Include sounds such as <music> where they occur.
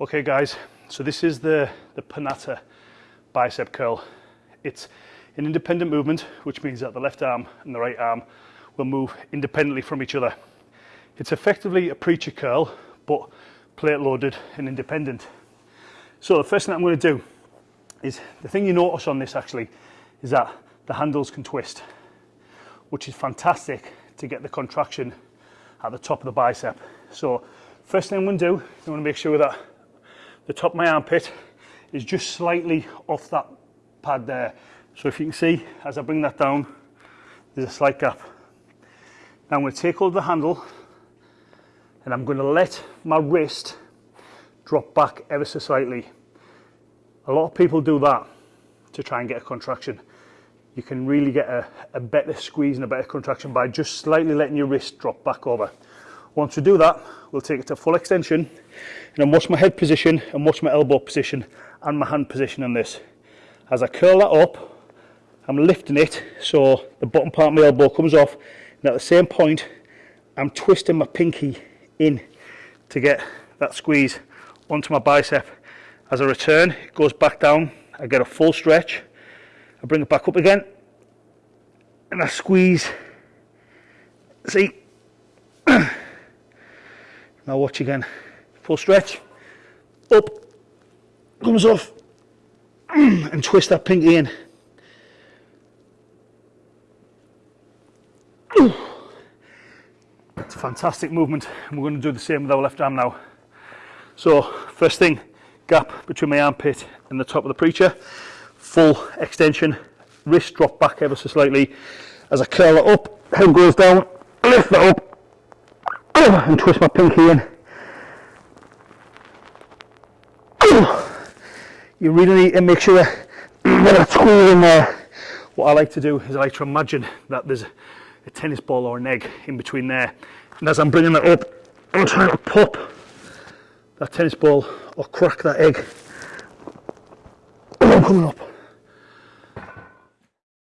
Okay guys, so this is the, the Panatta bicep curl. It's an independent movement, which means that the left arm and the right arm will move independently from each other. It's effectively a preacher curl, but plate loaded and independent. So the first thing I'm going to do is, the thing you notice on this actually, is that the handles can twist, which is fantastic to get the contraction at the top of the bicep. So first thing I'm going to do, I'm going to make sure that the top of my armpit is just slightly off that pad there. So if you can see, as I bring that down, there's a slight gap. Now I'm going to take hold of the handle and I'm going to let my wrist drop back ever so slightly. A lot of people do that to try and get a contraction. You can really get a, a better squeeze and a better contraction by just slightly letting your wrist drop back over. Once we do that, we'll take it to full extension and then watch my head position and watch my elbow position and my hand position on this. As I curl that up, I'm lifting it so the bottom part of my elbow comes off and at the same point I'm twisting my pinky in to get that squeeze onto my bicep. As I return, it goes back down, I get a full stretch, I bring it back up again, and I squeeze. See? Now watch again. Full stretch, up, comes off, <clears throat> and twist that pinky in. It's a fantastic movement and we're going to do the same with our left arm now. So first thing, gap between my armpit and the top of the preacher, full extension, wrist drop back ever so slightly. As I curl it up, head goes down, lift that up Oh, and twist my pinky in. Oh. You really need to make sure that squeeze in there. What I like to do is I like to imagine that there's a tennis ball or an egg in between there. And as I'm bringing that up, I'm trying to pop that tennis ball or crack that egg. Oh, I'm coming up.